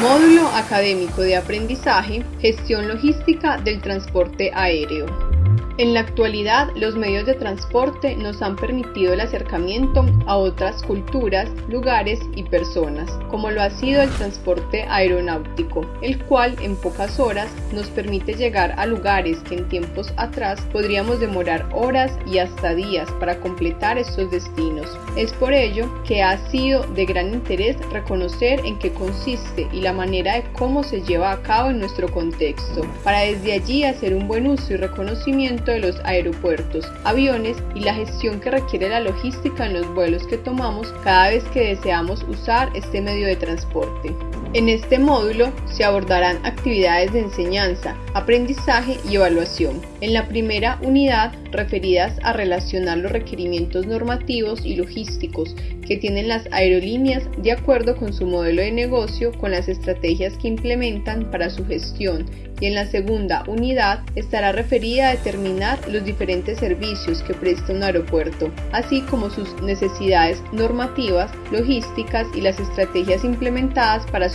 Módulo Académico de Aprendizaje, Gestión Logística del Transporte Aéreo. En la actualidad, los medios de transporte nos han permitido el acercamiento a otras culturas, lugares y personas, como lo ha sido el transporte aeronáutico, el cual en pocas horas nos permite llegar a lugares que en tiempos atrás podríamos demorar horas y hasta días para completar estos destinos. Es por ello que ha sido de gran interés reconocer en qué consiste y la manera de cómo se lleva a cabo en nuestro contexto, para desde allí hacer un buen uso y reconocimiento de los aeropuertos, aviones y la gestión que requiere la logística en los vuelos que tomamos cada vez que deseamos usar este medio de transporte. En este módulo se abordarán actividades de enseñanza, aprendizaje y evaluación. En la primera unidad, referidas a relacionar los requerimientos normativos y logísticos que tienen las aerolíneas de acuerdo con su modelo de negocio con las estrategias que implementan para su gestión y en la segunda unidad estará referida a determinar los diferentes servicios que presta un aeropuerto, así como sus necesidades normativas, logísticas y las estrategias implementadas para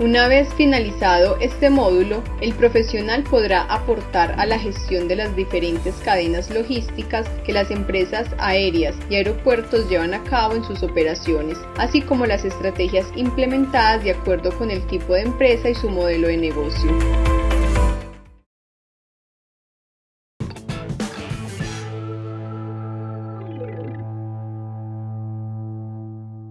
Una vez finalizado este módulo, el profesional podrá aportar a la gestión de las diferentes cadenas logísticas que las empresas aéreas y aeropuertos llevan a cabo en sus operaciones, así como las estrategias implementadas de acuerdo con el tipo de empresa y su modelo de negocio.